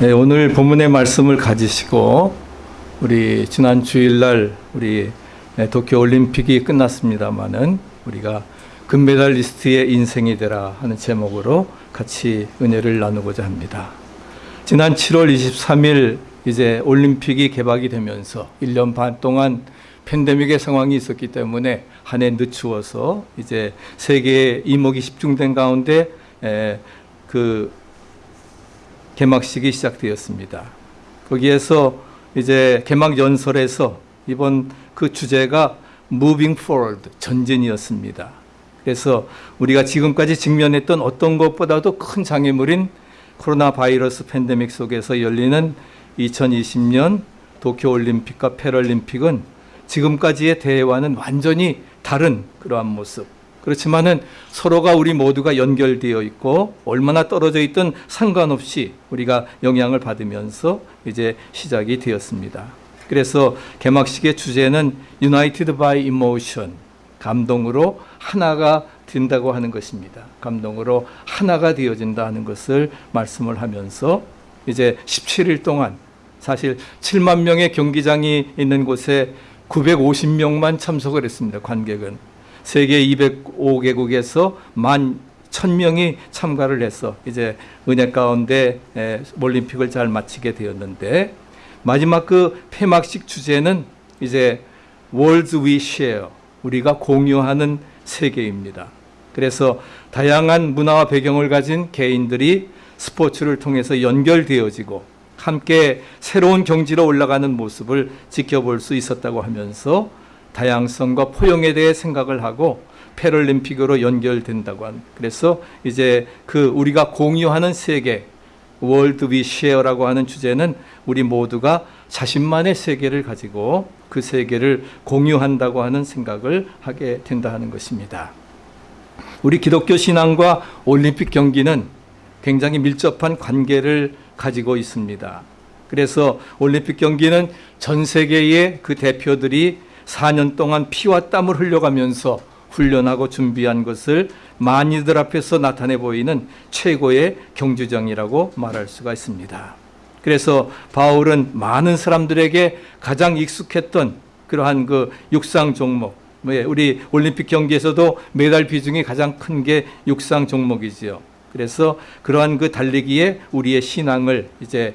네, 오늘 본문의 말씀을 가지시고 우리 지난 주일날 우리 네, 도쿄 올림픽이 끝났습니다마는 우리가 금메달리스트의 인생이 되라 하는 제목으로 같이 은혜를 나누고자 합니다. 지난 7월 23일 이제 올림픽이 개막이 되면서 1년 반 동안 팬데믹의 상황이 있었기 때문에 한 해 늦추어서 이제 세계의 이목이 집중된 가운데 에, 그 개막식이 시작되었습니다. 거기에서 이제 개막 연설에서 이번 그 주제가 Moving Forward 전진이었습니다. 그래서 우리가 지금까지 직면했던 어떤 것보다도 큰 장애물인 코로나 바이러스 팬데믹 속에서 열리는 2020년 도쿄 올림픽과 패럴림픽은 지금까지의 대회와는 완전히 다른 그러한 모습. 그렇지만은 서로가 우리 모두가 연결되어 있고 얼마나 떨어져 있든 상관없이 우리가 영향을 받으면서 이제 시작이 되었습니다. 그래서 개막식의 주제는 United by Emotion, 감동으로 하나가 된다고 하는 것입니다. 감동으로 하나가 되어진다 하는 것을 말씀을 하면서 이제 17일 동안 사실 7만 명의 경기장이 있는 곳에 950명만 참석을 했습니다. 관객은. 세계 205개국에서 만 1000명이 참가를 해서 이제 은혜 가운데 올림픽을 잘 마치게 되었는데 마지막 그 폐막식 주제는 이제 World We Share 우리가 공유하는 세계입니다. 그래서 다양한 문화와 배경을 가진 개인들이 스포츠를 통해서 연결되어지고 함께 새로운 경지로 올라가는 모습을 지켜볼 수 있었다고 하면서 다양성과 포용에 대해 생각을 하고 패럴림픽으로 연결된다고 한 그래서 이제 그 우리가 공유하는 세계 world we share라고 하는 주제는 우리 모두가 자신만의 세계를 가지고 그 세계를 공유한다고 하는 생각을 하게 된다 하는 것입니다. 우리 기독교 신앙과 올림픽 경기는 굉장히 밀접한 관계를 가지고 있습니다. 그래서 올림픽 경기는 전 세계의 그 대표들이 4년 동안 피와 땀을 흘려가면서 훈련하고 준비한 것을 많이들 앞에서 나타내 보이는 최고의 경주정이라고 말할 수가 있습니다. 그래서 바울은 많은 사람들에게 가장 익숙했던 그러한 그 육상 종목, 우리 올림픽 경기에서도 메달 비중이 가장 큰 게 육상 종목이지요. 그래서 그러한 그 달리기에 우리의 신앙을 이제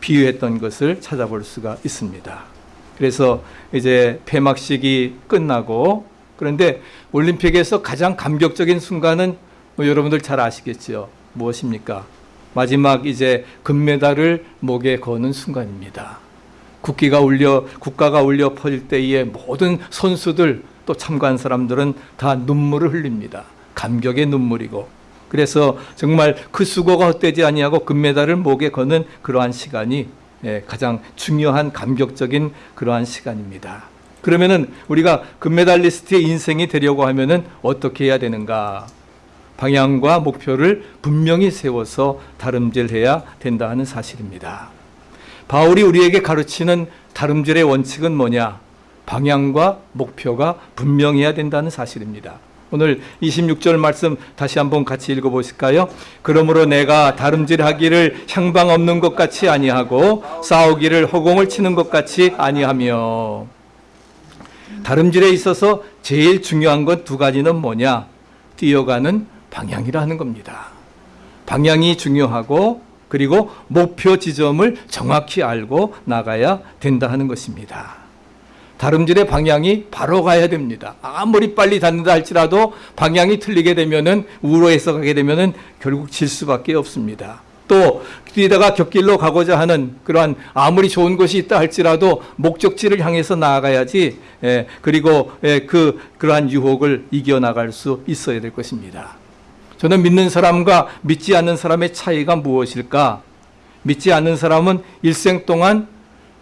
비유했던 것을 찾아볼 수가 있습니다. 그래서 이제 폐막식이 끝나고 그런데 올림픽에서 가장 감격적인 순간은 뭐 여러분들 잘 아시겠죠. 무엇입니까? 마지막 이제 금메달을 목에 거는 순간입니다. 국기가 울려 국가가 울려 퍼질 때에 모든 선수들 또 참가한 사람들은 다 눈물을 흘립니다. 감격의 눈물이고 그래서 정말 그 수고가 헛되지 아니하고 금메달을 목에 거는 그러한 시간이 예, 가장 중요한 감격적인 그러한 시간입니다. 그러면은 우리가 금메달리스트의 인생이 되려고 하면은 어떻게 해야 되는가? 방향과 목표를 분명히 세워서 다름질해야 된다 하는 사실입니다. 바울이 우리에게 가르치는 다름질의 원칙은 뭐냐? 방향과 목표가 분명해야 된다는 사실입니다. 오늘 26절 말씀 다시 한번 같이 읽어 보실까요? 그러므로 내가 다름질하기를 향방 없는 것 같이 아니하고 싸우기를 허공을 치는 것 같이 아니하며 다름질에 있어서 제일 중요한 건 두 가지는 뭐냐? 뛰어가는 방향이라는 겁니다. 방향이 중요하고 그리고 목표 지점을 정확히 알고 나가야 된다 하는 것입니다. 다름질의 방향이 바로 가야 됩니다. 아무리 빨리 닿는다 할지라도 방향이 틀리게 되면은 우로해서 가게 되면은 결국 질 수밖에 없습니다. 또 뛰다가 곁길로 가고자 하는 그러한 아무리 좋은 것이 있다 할지라도 목적지를 향해서 나아가야지 예, 그리고 예, 그 그러한 유혹을 이겨 나갈 수 있어야 될 것입니다. 저는 믿는 사람과 믿지 않는 사람의 차이가 무엇일까? 믿지 않는 사람은 일생 동안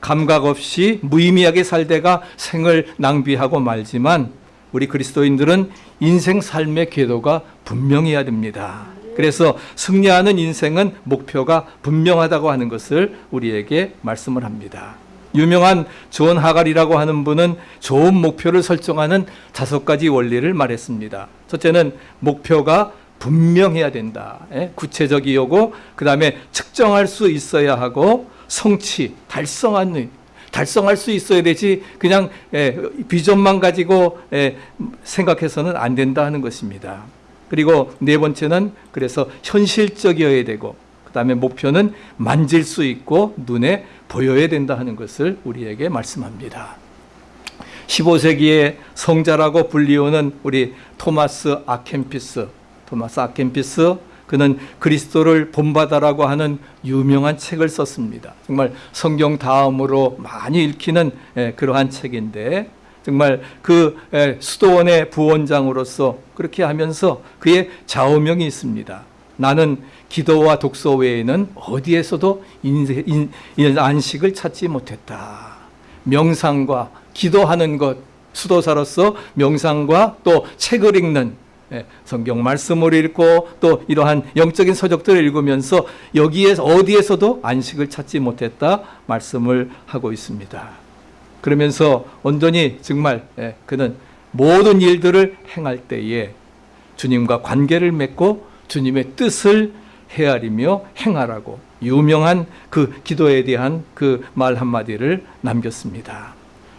감각 없이 무의미하게 살다가 생을 낭비하고 말지만 우리 그리스도인들은 인생 삶의 궤도가 분명해야 됩니다. 그래서 승리하는 인생은 목표가 분명하다고 하는 것을 우리에게 말씀을 합니다. 유명한 존 하갈이라고 하는 분은 좋은 목표를 설정하는 다섯 가지 원리를 말했습니다. 첫째는 목표가 분명해야 된다. 예? 구체적이고 그 다음에 측정할 수 있어야 하고 성취, 달성한 의, 달성할 수 있어야 되지 그냥 예, 비전만 가지고 예, 생각해서는 안 된다 하는 것입니다. 그리고 네 번째는 그래서 현실적이어야 되고 그 다음에 목표는 만질 수 있고 눈에 보여야 된다 하는 것을 우리에게 말씀합니다. 15세기의 성자라고 불리우는 우리 토마스 아켄피스, 토마스 아켄피스 그는 그리스도를 본받아라고 하는 유명한 책을 썼습니다. 정말 성경 다음으로 많이 읽히는 예, 그러한 책인데 정말 그 예, 수도원의 부원장으로서 그렇게 하면서 그의 좌우명이 있습니다. 나는 기도와 독서 외에는 어디에서도 인, 인, 안식을 찾지 못했다. 명상과 기도하는 것, 수도사로서 명상과 또 책을 읽는 예, 성경 말씀을 읽고 또 이러한 영적인 서적들을 읽으면서 여기에서 어디에서도 안식을 찾지 못했다 말씀을 하고 있습니다. 그러면서 온전히 정말 예, 그는 모든 일들을 행할 때에 주님과 관계를 맺고 주님의 뜻을 헤아리며 행하라고 유명한 그 기도에 대한 그 말 한마디를 남겼습니다.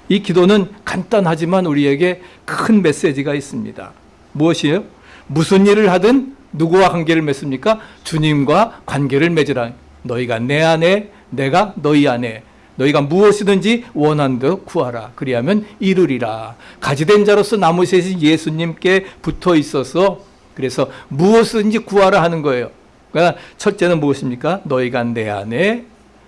이 기도는 간단하지만 우리에게 큰 메시지가 있습니다. 무엇이에요? 무슨 일을 하든 누구와 관계를 맺습니까? 주님과 관계를 맺으라. 너희가 내 안에, 내가 너희 안에. 너희가 무엇이든지 원한 듯 구하라. 그리하면 이루리라. 가지된 자로서 나무새신 예수님께 붙어 있어서 그래서 무엇이든지 구하라 하는 거예요. 그러니까 첫째는 무엇입니까? 너희가 내 안에,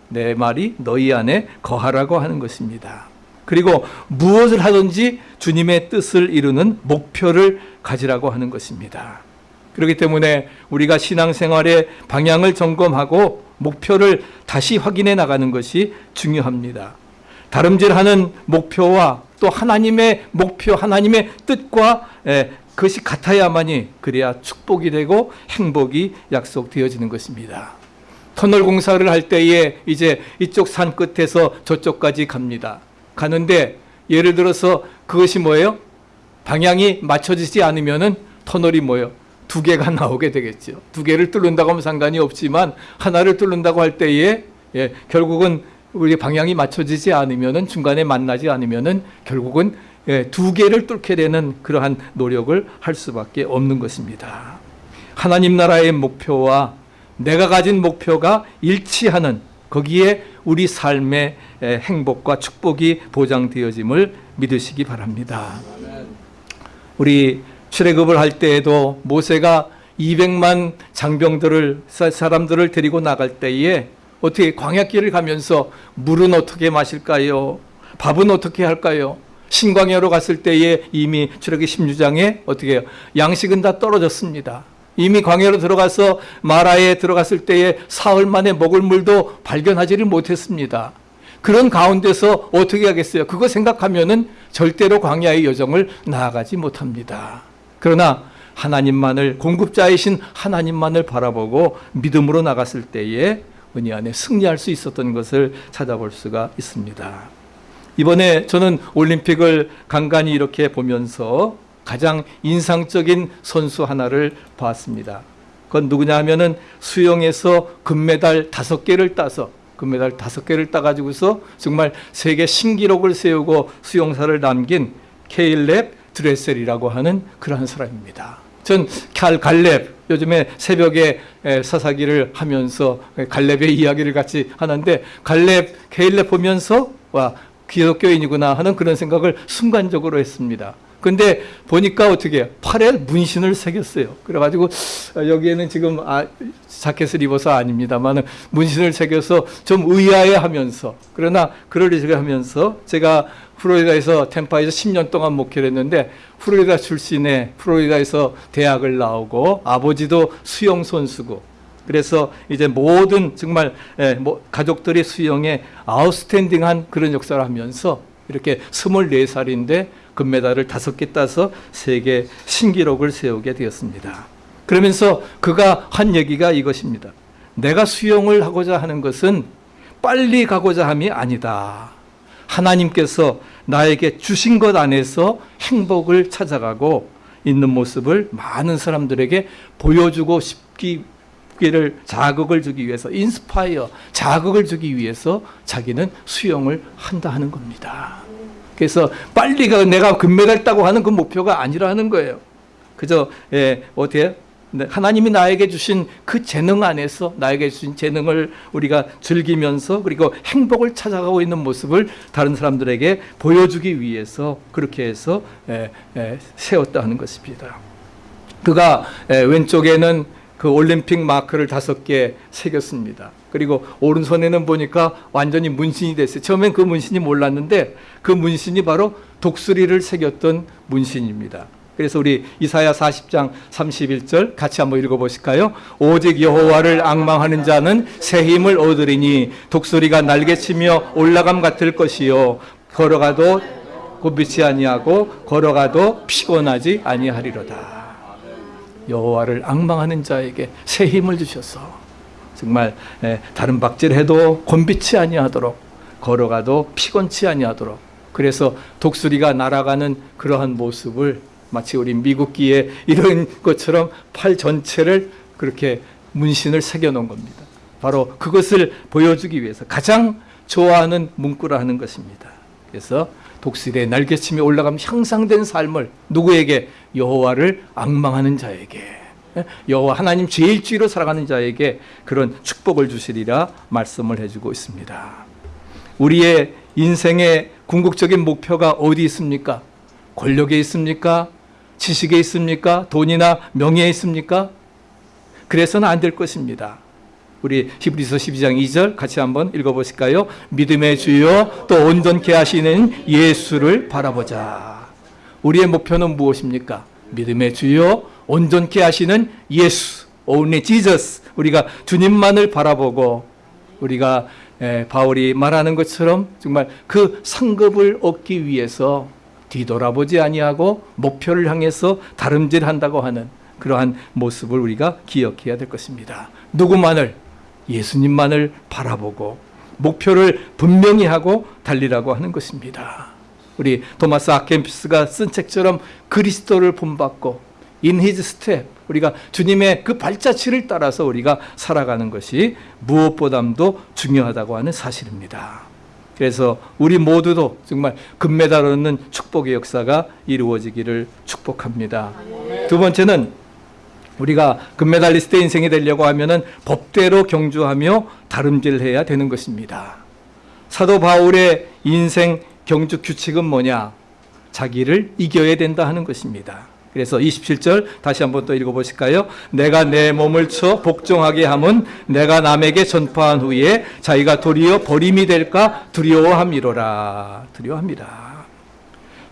내 말이 너희 안에 거하라고 하는 것입니다. 그리고 무엇을 하든지 주님의 뜻을 이루는 목표를 가지라고 하는 것입니다. 그렇기 때문에 우리가 신앙생활의 방향을 점검하고 목표를 다시 확인해 나가는 것이 중요합니다. 다름질하는 목표와 또 하나님의 목표, 하나님의 뜻과 그것이 같아야만이 그래야 축복이 되고 행복이 약속되어지는 것입니다. 터널 공사를 할 때에 이제 이쪽 산 끝에서 저쪽까지 갑니다. 가는데 예를 들어서 그것이 뭐예요? 방향이 맞춰지지 않으면은 터널이 뭐예요? 두 개가 나오게 되겠죠. 두 개를 뚫는다고 하면 상관이 없지만 하나를 뚫는다고 할 때에 예, 결국은 우리 방향이 맞춰지지 않으면은 중간에 만나지 않으면은 결국은 예, 두 개를 뚫게 되는 그러한 노력을 할 수밖에 없는 것입니다. 하나님 나라의 목표와 내가 가진 목표가 일치하는 거기에 우리 삶의 행복과 축복이 보장되어짐을 믿으시기 바랍니다. 우리 출애굽을 할 때에도 모세가 200만 장병들을 사람들을 데리고 나갈 때에 어떻게 광야길을 가면서 물은 어떻게 마실까요? 밥은 어떻게 할까요? 신광야로 갔을 때에 이미 출애굽 16장에 어떻게? 양식은 다 떨어졌습니다. 이미 광야로 들어가서 마라에 들어갔을 때에 사흘 만에 먹을 물도 발견하지를 못했습니다. 그런 가운데서 어떻게 하겠어요? 그거 생각하면은 절대로 광야의 여정을 나아가지 못합니다. 그러나 하나님만을 공급자이신 하나님만을 바라보고 믿음으로 나갔을 때에 은혜 안에 승리할 수 있었던 것을 찾아볼 수가 있습니다. 이번에 저는 올림픽을 간간히 이렇게 보면서 가장 인상적인 선수 하나를 봤습니다. 그건 누구냐 하면은 수영에서 금메달 다섯 개를 따서 금메달 다섯 개를 따가지고서 정말 세계 신기록을 세우고 수용사를 남긴 케일랩 드레셀이라고 하는 그러한 사람입니다. 전칼 갈렙 요즘에 새벽에 사사기를 하면서 갈렙의 이야기를 같이 하는데 갈렙 케일렙 보면서 와 기독교인이구나 하는 그런 생각을 순간적으로 했습니다. 근데 보니까 어떻게? 팔에 문신을 새겼어요. 그래가지고 여기에는 지금 아, 자켓을 입어서 아닙니다만 문신을 새겨서 좀 의아해 하면서 그러나 그러리가 하면서 제가 플로리다에서 템파에서 10년 동안 목회를 했는데 플로리다 출신의 플로리다에서 대학을 나오고 아버지도 수영 선수고 그래서 이제 모든 정말 예, 뭐 가족들이 수영에 아웃스탠딩한 그런 역사를 하면서 이렇게 24살인데 금메달을 다섯 개 따서 세계 신기록을 세우게 되었습니다. 그러면서 그가 한 얘기가 이것입니다. 내가 수영을 하고자 하는 것은 빨리 가고자 함이 아니다. 하나님께서 나에게 주신 것 안에서 행복을 찾아가고 있는 모습을 많은 사람들에게 보여주고 싶기를 자극을 주기 위해서 인스파이어 자극을 주기 위해서 자기는 수영을 한다 하는 겁니다. 그래서 빨리 가 내가 금메달 따고 하는 그 목표가 아니라는 거예요. 그저 예, 어떻게 네, 하나님이 나에게 주신 그 재능 안에서 나에게 주신 재능을 우리가 즐기면서 그리고 행복을 찾아가고 있는 모습을 다른 사람들에게 보여주기 위해서 그렇게 해서 에, 에, 세웠다 하는 것입니다. 그가 에, 왼쪽에는 그 올림픽 마크를 다섯 개 새겼습니다. 그리고 오른손에는 보니까 완전히 문신이 됐어요. 처음엔 그 문신이 몰랐는데 그 문신이 바로 독수리를 새겼던 문신입니다. 그래서 우리 이사야 40장 31절 같이 한번 읽어보실까요? 오직 여호와를 앙망하는 자는 새 힘을 얻으리니 독수리가 날개치며 올라감 같을 것이요 걸어가도 곤비치 아니하고 걸어가도 피곤하지 아니하리로다. 여호와를 앙망하는 자에게 새 힘을 주셔서 정말 예, 다른 박질해도 곤비치 아니하도록 걸어가도 피곤치 아니하도록 그래서 독수리가 날아가는 그러한 모습을 마치 우리 미국기에 이런 것처럼 팔 전체를 그렇게 문신을 새겨 놓은 겁니다. 바로 그것을 보여주기 위해서 가장 좋아하는 문구라 하는 것입니다. 그래서 독수리의 날개치며 올라가면 향상된 삶을 누구에게 여호와를 악망하는 자에게 예? 여호와 하나님 제일주의로 살아가는 자에게 그런 축복을 주시리라 말씀을 해주고 있습니다. 우리의 인생의 궁극적인 목표가 어디 있습니까? 권력에 있습니까? 지식에 있습니까? 돈이나 명예에 있습니까? 그래서는 안 될 것입니다. 우리 히브리서 12장 2절 같이 한번 읽어보실까요? 믿음의 주요 또 온전케 하시는 예수를 바라보자. 우리의 목표는 무엇입니까? 믿음의 주요 온전케 하시는 예수, only Jesus. 우리가 주님만을 바라보고 우리가 에, 바울이 말하는 것처럼 정말 그 상급을 얻기 위해서 뒤돌아보지 아니하고 목표를 향해서 다름질한다고 하는 그러한 모습을 우리가 기억해야 될 것입니다. 누구만을 예수님만을 바라보고 목표를 분명히 하고 달리라고 하는 것입니다. 우리 토마스 아켄피스가 쓴 책처럼 그리스도를 본받고 in his step 우리가 주님의 그 발자취를 따라서 우리가 살아가는 것이 무엇보다도 중요하다고 하는 사실입니다. 그래서 우리 모두도 정말 금메달 얻는 축복의 역사가 이루어지기를 축복합니다. 두 번째는 우리가 금메달리스트 인생이 되려고 하면은 법대로 경주하며 다름질해야 되는 것입니다. 사도 바울의 인생 경주 규칙은 뭐냐? 자기를 이겨야 된다 하는 것입니다. 그래서 27절 다시 한번 또 읽어보실까요? 내가 내 몸을 쳐 복종하게 함은 내가 남에게 전파한 후에 자기가 도리어 버림이 될까 두려워함이로라. 두려워합니다.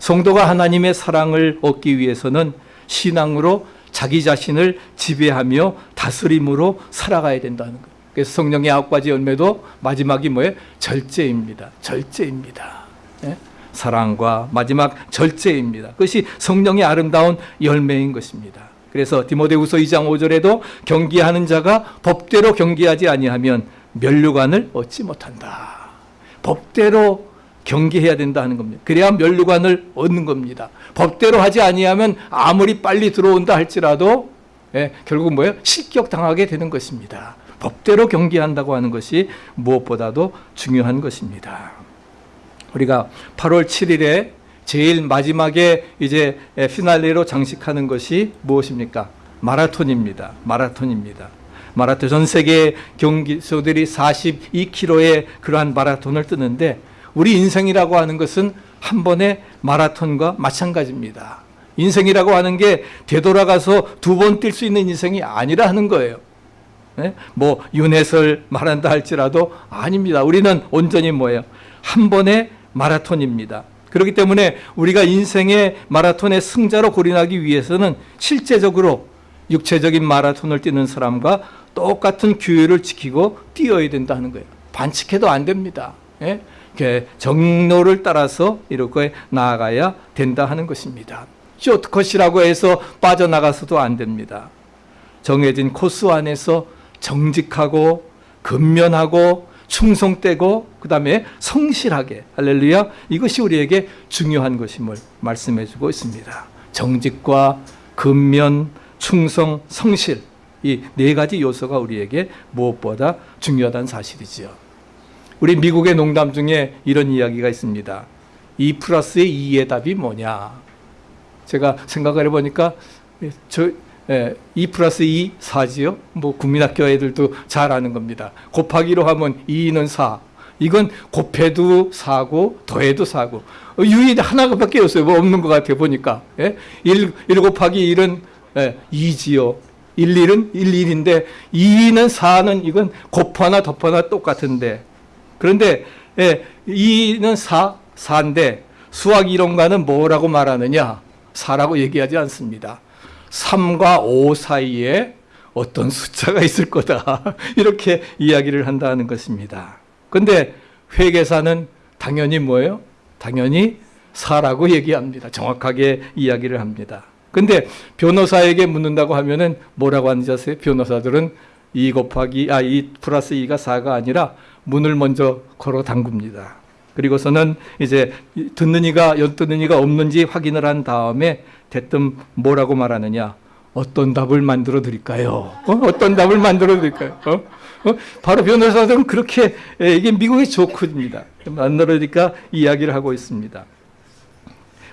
성도가 하나님의 사랑을 얻기 위해서는 신앙으로 자기 자신을 지배하며 다스림으로 살아가야 된다는 거예요. 그래서 성령의 아홉 가지 열매도 마지막이 뭐예요? 절제입니다. 절제입니다. 예? 사랑과 마지막 절제입니다. 그것이 성령의 아름다운 열매인 것입니다. 그래서 디모데후서 2장 5절에도 경기하는 자가 법대로 경기하지 아니하면 면류관을 얻지 못한다. 법대로 경계해야 된다 하는 겁니다. 그래야 면류관을 얻는 겁니다. 법대로 하지 아니하면 아무리 빨리 들어온다 할지라도 예, 결국 뭐예요? 실격당하게 되는 것입니다. 법대로 경계한다고 하는 것이 무엇보다도 중요한 것입니다. 우리가 8월 7일에 제일 마지막에 이제 피날레로 장식하는 것이 무엇입니까? 마라톤입니다. 마라톤입니다. 마라톤 전 세계 경기소들이 42km의 그러한 마라톤을 뜨는데 우리 인생이라고 하는 것은 한 번의 마라톤과 마찬가지입니다. 인생이라고 하는 게 되돌아가서 두 번 뛸 수 있는 인생이 아니라 하는 거예요. 네? 뭐 윤회설 말한다 할지라도 아닙니다. 우리는 온전히 뭐예요? 한 번의 마라톤입니다. 그렇기 때문에 우리가 인생의 마라톤의 승자로 고린하기 위해서는 실제적으로 육체적인 마라톤을 뛰는 사람과 똑같은 규율을 지키고 뛰어야 된다는 거예요. 반칙해도 안 됩니다. 예? 정로를 따라서 이렇게 나아가야 된다 하는 것입니다. 쇼트컷이라고 해서 빠져나가서도 안 됩니다. 정해진 코스 안에서 정직하고 근면하고 충성되고 그 다음에 성실하게 할렐루야 이것이 우리에게 중요한 것임을 말씀해 주고 있습니다. 정직과 근면, 충성, 성실 이 네 가지 요소가 우리에게 무엇보다 중요하다는 사실이지요. 우리 미국의 농담 중에 이런 이야기가 있습니다. 2 플러스의 2의 답이 뭐냐? 제가 생각을 해보니까 저, 예, 2 플러스 2, 4지요? 뭐 국민학교 애들도 잘 아는 겁니다. 곱하기로 하면 2는 4. 이건 곱해도 4고 더해도 4고 어, 유일히 하나밖에 없어요. 뭐 없는 것 같아요. 보니까. 예? 1, 1 곱하기 1은 예, 2지요. 1, 1은 1, 1인데 2는 4는 이건 곱하나 덮하나 똑같은데 그런데 예, 2는 4, 4인데 수학 이론가는 뭐라고 말하느냐? 4라고 얘기하지 않습니다. 3과 5 사이에 어떤 숫자가 있을 거다. 이렇게 이야기를 한다는 것입니다. 근데 회계사는 당연히 뭐예요? 당연히 4라고 얘기합니다. 정확하게 이야기를 합니다. 근데 변호사에게 묻는다고 하면은 뭐라고 하는지 아세요? 변호사들은 2 곱하기, 아, 2 플러스 2가 4가 아니라 문을 먼저 걸어 담굽니다. 그리고서는 이제 듣는 이가 엿듣는 이가 없는지 확인을 한 다음에 대뜸 뭐라고 말하느냐? 어떤 답을 만들어 드릴까요? 어? 떤 답을 만들어 드릴까요? 어? 어? 바로 변호사들은 그렇게 예, 이게 미국의 조크입니다. 만들어 드리니까 이야기를 하고 있습니다.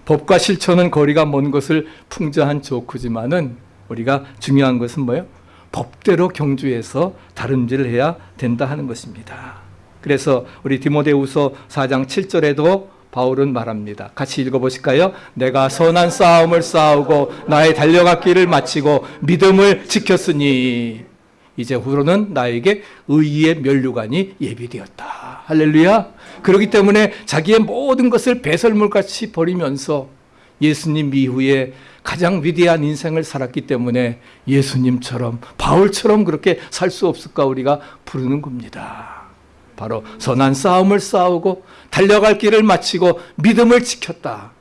법과 실천은 거리가 먼 것을 풍자한 조크지만은 우리가 중요한 것은 뭐예요? 법대로 경주해서 다름질을 해야 된다 하는 것입니다. 그래서 우리 디모데후서 4장 7절에도 바울은 말합니다. 같이 읽어보실까요? 내가 선한 싸움을 싸우고 나의 달려갔기를 마치고 믿음을 지켰으니 이제 후로는 나에게 의의 면류관이 예비되었다. 할렐루야. 그렇기 때문에 자기의 모든 것을 배설물같이 버리면서 예수님 이후에 가장 위대한 인생을 살았기 때문에 예수님처럼 바울처럼 그렇게 살 수 없을까 우리가 부르는 겁니다. 바로 선한 싸움을 싸우고 달려갈 길을 마치고 믿음을 지켰다.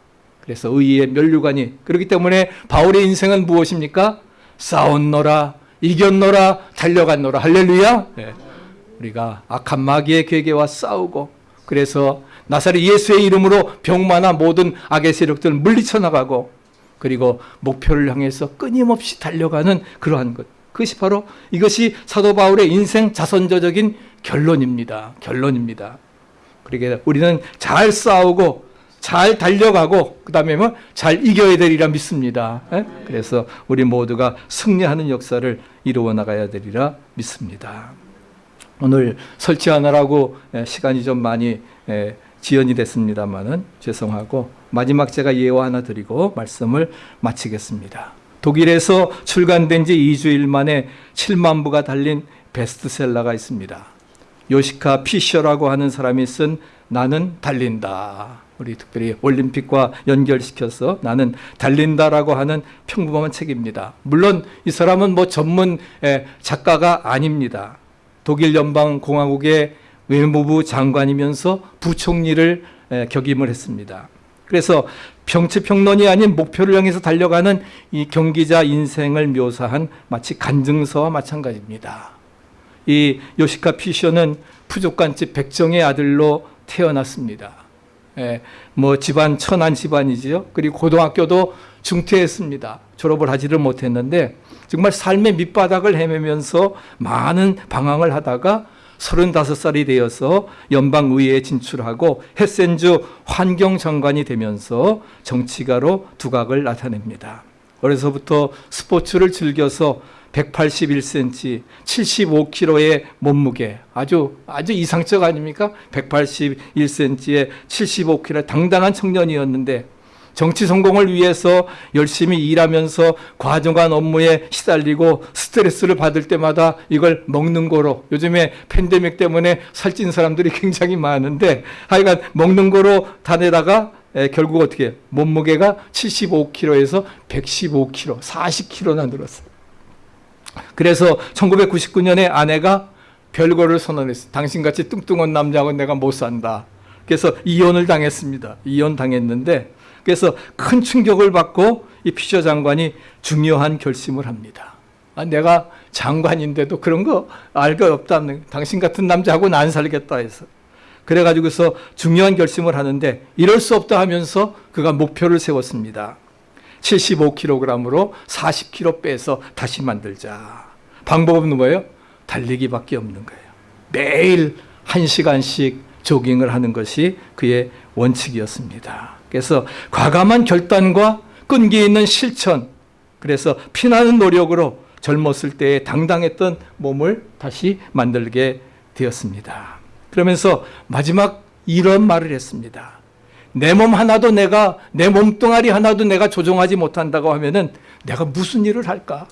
그래서 의의 면류관이 그렇기 때문에 바울의 인생은 무엇입니까? 싸웠노라, 이겼노라, 달려갔노라. 할렐루야. 네. 우리가 악한 마귀의 괴계와 싸우고 그래서 나사렛 예수의 이름으로 병마나 모든 악의 세력들을 물리쳐 나가고 그리고 목표를 향해서 끊임없이 달려가는 그러한 것. 그것이 바로 이것이 사도 바울의 인생 자선저적인 결론입니다. 결론입니다. 그러게 우리는 잘 싸우고 잘 달려가고 그 다음에 뭐잘 이겨야 되리라 믿습니다. 에? 그래서 우리 모두가 승리하는 역사를 이루어 나가야 되리라 믿습니다. 오늘 설치하느라고 시간이 좀 많이 지연이 됐습니다만은 죄송하고 마지막 제가 예화 하나 드리고 말씀을 마치겠습니다. 독일에서 출간된 지 2주일 만에 7만 부가 달린 베스트셀러가 있습니다. 요시카 피셔라고 하는 사람이 쓴 나는 달린다. 우리 특별히 올림픽과 연결시켜서 나는 달린다라고 하는 평범한 책입니다. 물론 이 사람은 뭐 전문 작가가 아닙니다. 독일 연방공화국의 외무부 장관이면서 부총리를 격임을 했습니다. 그래서 병치평론이 아닌 목표를 향해서 달려가는 이 경기자 인생을 묘사한 마치 간증서와 마찬가지입니다. 이 요시카 피셔는 푸족간집 백정의 아들로 태어났습니다. 예, 뭐 집안 천한 집안이지요. 그리고 고등학교도 중퇴했습니다. 졸업을 하지를 못했는데 정말 삶의 밑바닥을 헤매면서 많은 방황을 하다가 35살이 되어서 연방의회에 진출하고 헤센주 환경장관이 되면서 정치가로 두각을 나타냅니다. 어려서부터 스포츠를 즐겨서 181cm, 75kg의 몸무게, 아주, 아주 이상적 아닙니까? 181cm에 75kg 당당한 청년이었는데, 정치 성공을 위해서 열심히 일하면서 과정한 업무에 시달리고 스트레스를 받을 때마다 이걸 먹는 거로 요즘에 팬데믹 때문에 살찐 사람들이 굉장히 많은데 하여간 먹는 거로 다내다가 결국 어떻게 몸무게가 75kg에서 115kg, 40kg나 늘었어요. 그래서 1999년에 아내가 별거를 선언했어요. 당신같이 뚱뚱한 남자하고 내가 못 산다. 그래서 이혼을 당했습니다. 이혼 당했는데 그래서 큰 충격을 받고 이 피셔 장관이 중요한 결심을 합니다. 아, 내가 장관인데도 그런 거 알 거 없다. 당신 같은 남자하고는 안 살겠다 해서. 그래가지고서 중요한 결심을 하는데 이럴 수 없다 하면서 그가 목표를 세웠습니다. 75kg으로 40kg 빼서 다시 만들자. 방법은 뭐예요? 달리기밖에 없는 거예요. 매일 1시간씩 조깅을 하는 것이 그의 원칙이었습니다. 그래서 과감한 결단과 끈기 있는 실천, 그래서 피나는 노력으로 젊었을 때의 당당했던 몸을 다시 만들게 되었습니다. 그러면서 마지막 이런 말을 했습니다. 내 몸 하나도 내가 내 몸뚱아리 하나도 내가 조종하지 못한다고 하면은 내가 무슨 일을 할까?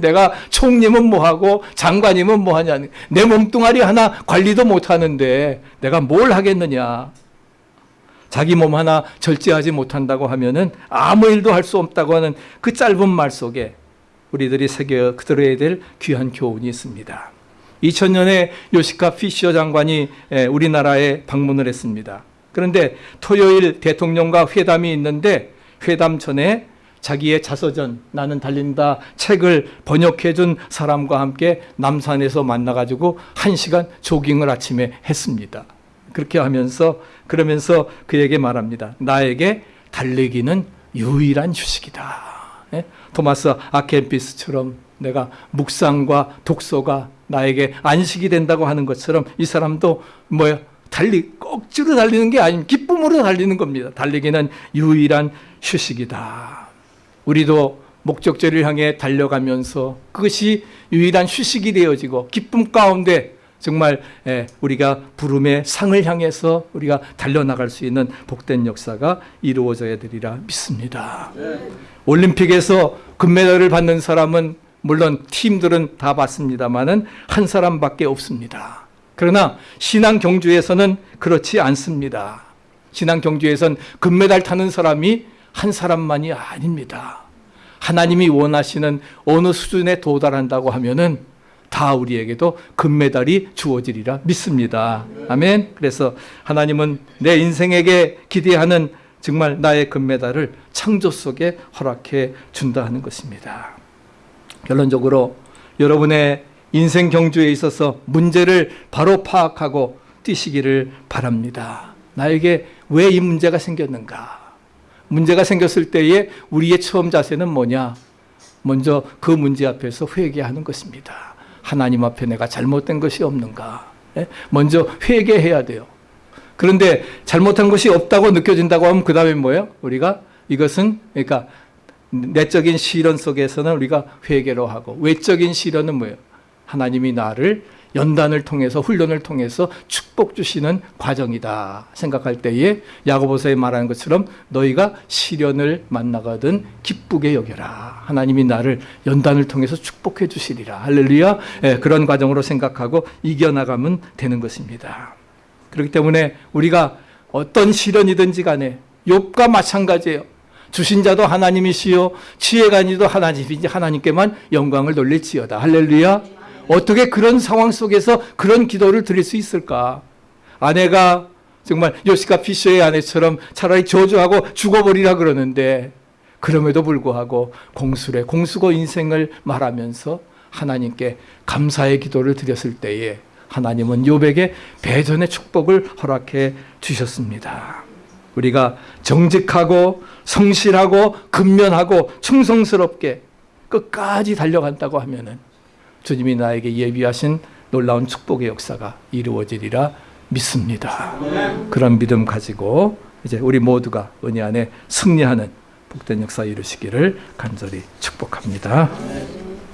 내가 총리면 뭐하고 장관이면 뭐하냐. 내 몸뚱아리 하나 관리도 못하는데 내가 뭘 하겠느냐. 자기 몸 하나 절제하지 못한다고 하면은 아무 일도 할 수 없다고 하는 그 짧은 말 속에 우리들이 새겨 들어야 될 귀한 교훈이 있습니다. 2000년에 요시카 피셔 장관이 에, 우리나라에 방문을 했습니다. 그런데 토요일 대통령과 회담이 있는데 회담 전에 자기의 자서전 나는 달린다 책을 번역해 준 사람과 함께 남산에서 만나 가지고 1시간 조깅을 아침에 했습니다. 그렇게 하면서 그러면서 그에게 말합니다. 나에게 달리기는 유일한 휴식이다. 예? 토마스 아켄피스처럼 내가 묵상과 독서가 나에게 안식이 된다고 하는 것처럼 이 사람도 뭐야 달리 억지로 달리는 게 아니면 기쁨으로 달리는 겁니다. 달리기는 유일한 휴식이다. 우리도 목적지를 향해 달려가면서 그것이 유일한 휴식이 되어지고 기쁨 가운데 정말 예, 우리가 부름의 상을 향해서 우리가 달려나갈 수 있는 복된 역사가 이루어져야 되리라 믿습니다. 올림픽에서 금메달을 받는 사람은 물론 팀들은 다 받습니다만은 한 사람밖에 없습니다. 그러나 신앙 경주에서는 그렇지 않습니다. 신앙 경주에선 금메달 타는 사람이 한 사람만이 아닙니다. 하나님이 원하시는 어느 수준에 도달한다고 하면은 다 우리에게도 금메달이 주어지리라 믿습니다. 아멘. 그래서 하나님은 내 인생에게 기대하는 정말 나의 금메달을 창조 속에 허락해 준다 하는 것입니다. 결론적으로 여러분의 인생 경주에 있어서 문제를 바로 파악하고 뛰시기를 바랍니다. 나에게 왜 이 문제가 생겼는가? 문제가 생겼을 때에 우리의 처음 자세는 뭐냐? 먼저 그 문제 앞에서 회개하는 것입니다. 하나님 앞에 내가 잘못된 것이 없는가? 예? 먼저 회개해야 돼요. 그런데 잘못한 것이 없다고 느껴진다고 하면 그 다음에 뭐예요? 우리가 이것은 그러니까 내적인 시련 속에서는 우리가 회개로 하고 외적인 시련은 뭐예요? 하나님이 나를 연단을 통해서 훈련을 통해서 축복 주시는 과정이다 생각할 때에 야고보서에 말하는 것처럼 너희가 시련을 만나거든 기쁘게 여겨라. 하나님이 나를 연단을 통해서 축복해 주시리라. 할렐루야. 예, 그런 과정으로 생각하고 이겨나가면 되는 것입니다. 그렇기 때문에 우리가 어떤 시련이든지 간에 욥과 마찬가지예요. 주신 자도 하나님이시요 지혜가니도 하나님이지 하나님께만 영광을 돌릴지어다. 할렐루야 어떻게 그런 상황 속에서 그런 기도를 드릴 수 있을까? 아내가 정말 요시카 피셔의 아내처럼 차라리 저주하고 죽어버리라 그러는데 그럼에도 불구하고 공수래 공수고 인생을 말하면서 하나님께 감사의 기도를 드렸을 때에 하나님은 요백에 배전의 축복을 허락해 주셨습니다. 우리가 정직하고 성실하고 근면하고 충성스럽게 끝까지 달려간다고 하면은 주님이 나에게 예비하신 놀라운 축복의 역사가 이루어지리라 믿습니다. 그런 믿음 가지고 이제 우리 모두가 은혜 안에 승리하는 복된 역사 이루시기를 간절히 축복합니다.